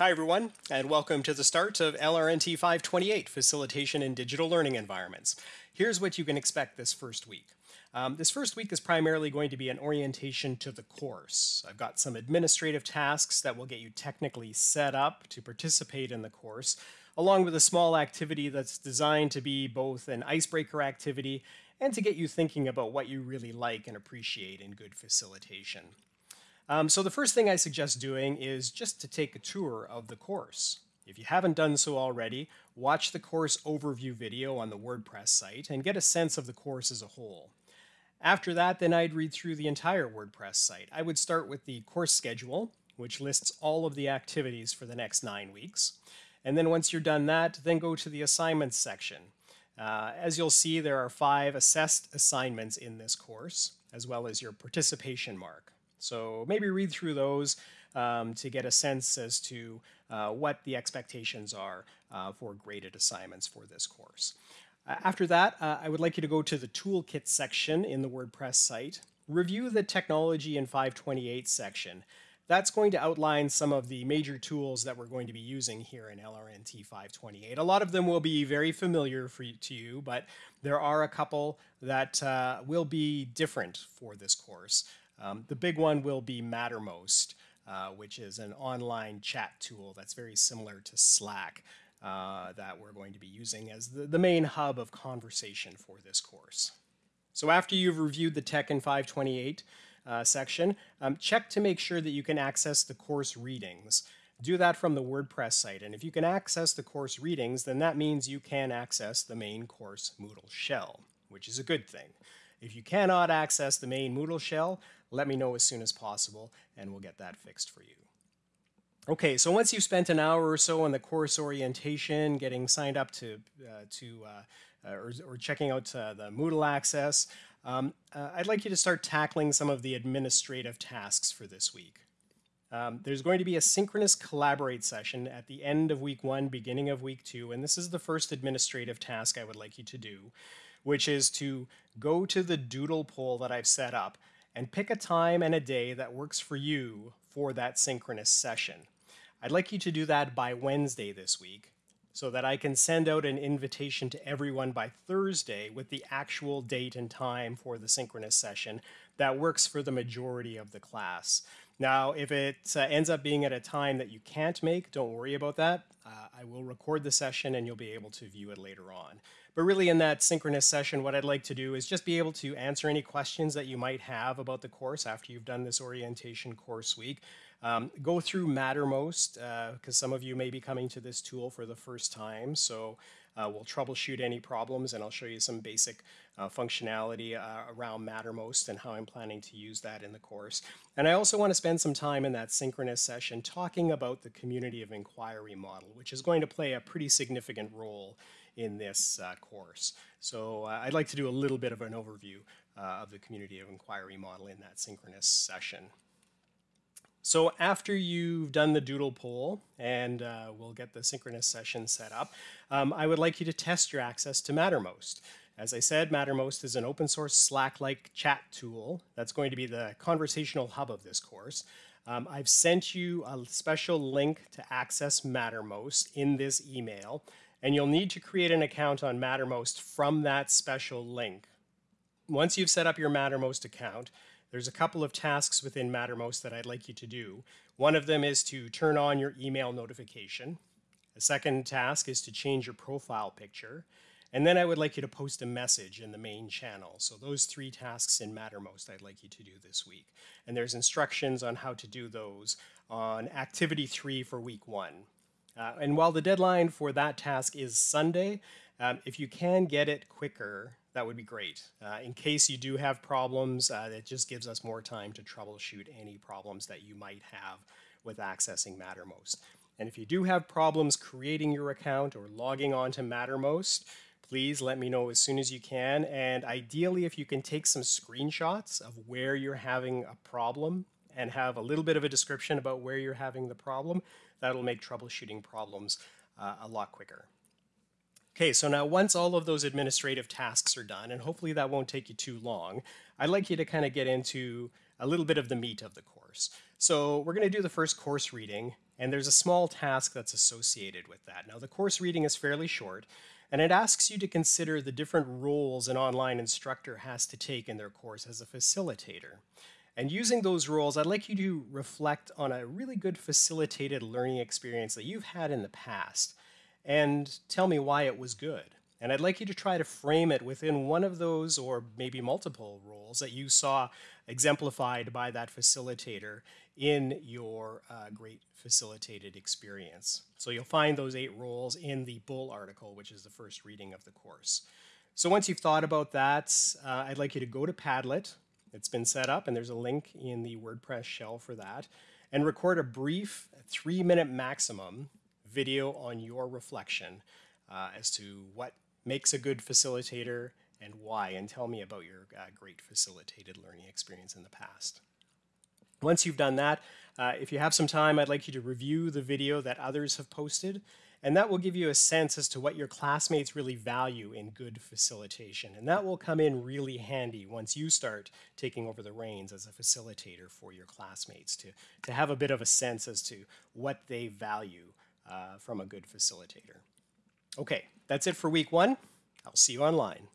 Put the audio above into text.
Hi everyone, and welcome to the start of LRNT 528, Facilitation in Digital Learning Environments. Here's what you can expect this first week. Um, this first week is primarily going to be an orientation to the course. I've got some administrative tasks that will get you technically set up to participate in the course, along with a small activity that's designed to be both an icebreaker activity and to get you thinking about what you really like and appreciate in good facilitation. Um, so the first thing I suggest doing is just to take a tour of the course. If you haven't done so already, watch the course overview video on the WordPress site and get a sense of the course as a whole. After that, then I'd read through the entire WordPress site. I would start with the course schedule, which lists all of the activities for the next nine weeks. And then once you're done that, then go to the assignments section. Uh, as you'll see, there are five assessed assignments in this course, as well as your participation mark. So maybe read through those um, to get a sense as to uh, what the expectations are uh, for graded assignments for this course. After that, uh, I would like you to go to the toolkit section in the WordPress site, review the technology in 528 section. That's going to outline some of the major tools that we're going to be using here in LRNT 528. A lot of them will be very familiar for you, to you, but there are a couple that uh, will be different for this course. Um, the big one will be Mattermost, uh, which is an online chat tool that's very similar to Slack uh, that we're going to be using as the, the main hub of conversation for this course. So after you've reviewed the Tech in 528 uh, section, um, check to make sure that you can access the course readings. Do that from the WordPress site. And if you can access the course readings, then that means you can access the main course Moodle shell, which is a good thing. If you cannot access the main Moodle shell, let me know as soon as possible and we'll get that fixed for you. Okay, so once you've spent an hour or so on the course orientation, getting signed up to, uh, to uh, or, or, checking out uh, the Moodle access, um, uh, I'd like you to start tackling some of the administrative tasks for this week. Um, there's going to be a synchronous collaborate session at the end of week one, beginning of week two, and this is the first administrative task I would like you to do, which is to go to the doodle poll that I've set up and pick a time and a day that works for you for that synchronous session. I'd like you to do that by Wednesday this week so that I can send out an invitation to everyone by Thursday with the actual date and time for the synchronous session that works for the majority of the class. Now, if it uh, ends up being at a time that you can't make, don't worry about that. Uh, I will record the session and you'll be able to view it later on. But really in that synchronous session, what I'd like to do is just be able to answer any questions that you might have about the course after you've done this orientation course week. Um, go through Mattermost, because uh, some of you may be coming to this tool for the first time. So uh, we'll troubleshoot any problems and I'll show you some basic uh, functionality uh, around Mattermost and how I'm planning to use that in the course. And I also want to spend some time in that synchronous session talking about the community of inquiry model, which is going to play a pretty significant role in this uh, course. So uh, I'd like to do a little bit of an overview uh, of the community of inquiry model in that synchronous session. So after you've done the doodle poll, and uh, we'll get the synchronous session set up, um, I would like you to test your access to Mattermost. As I said, Mattermost is an open source Slack-like chat tool that's going to be the conversational hub of this course. Um, I've sent you a special link to access Mattermost in this email and you'll need to create an account on Mattermost from that special link. Once you've set up your Mattermost account, there's a couple of tasks within Mattermost that I'd like you to do. One of them is to turn on your email notification. A second task is to change your profile picture. And then I would like you to post a message in the main channel. So those three tasks in Mattermost I'd like you to do this week. And there's instructions on how to do those on activity three for week one. Uh, and while the deadline for that task is Sunday, um, if you can get it quicker, that would be great. Uh, in case you do have problems, uh, it just gives us more time to troubleshoot any problems that you might have with accessing Mattermost. And if you do have problems creating your account or logging on to Mattermost, please let me know as soon as you can. And ideally, if you can take some screenshots of where you're having a problem and have a little bit of a description about where you're having the problem, that'll make troubleshooting problems uh, a lot quicker. Okay, so now once all of those administrative tasks are done, and hopefully that won't take you too long, I'd like you to kind of get into a little bit of the meat of the course. So we're going to do the first course reading, and there's a small task that's associated with that. Now, the course reading is fairly short, and it asks you to consider the different roles an online instructor has to take in their course as a facilitator. And using those roles, I'd like you to reflect on a really good facilitated learning experience that you've had in the past and tell me why it was good. And I'd like you to try to frame it within one of those or maybe multiple roles that you saw exemplified by that facilitator in your uh, great facilitated experience. So you'll find those eight roles in the Bull article, which is the first reading of the course. So once you've thought about that, uh, I'd like you to go to Padlet. It's been set up, and there's a link in the WordPress shell for that, and record a brief three minute maximum video on your reflection uh, as to what makes a good facilitator and why, and tell me about your uh, great facilitated learning experience in the past. Once you've done that, uh, if you have some time, I'd like you to review the video that others have posted, and that will give you a sense as to what your classmates really value in good facilitation. And that will come in really handy once you start taking over the reins as a facilitator for your classmates to, to have a bit of a sense as to what they value uh, from a good facilitator. Okay, that's it for week one. I'll see you online.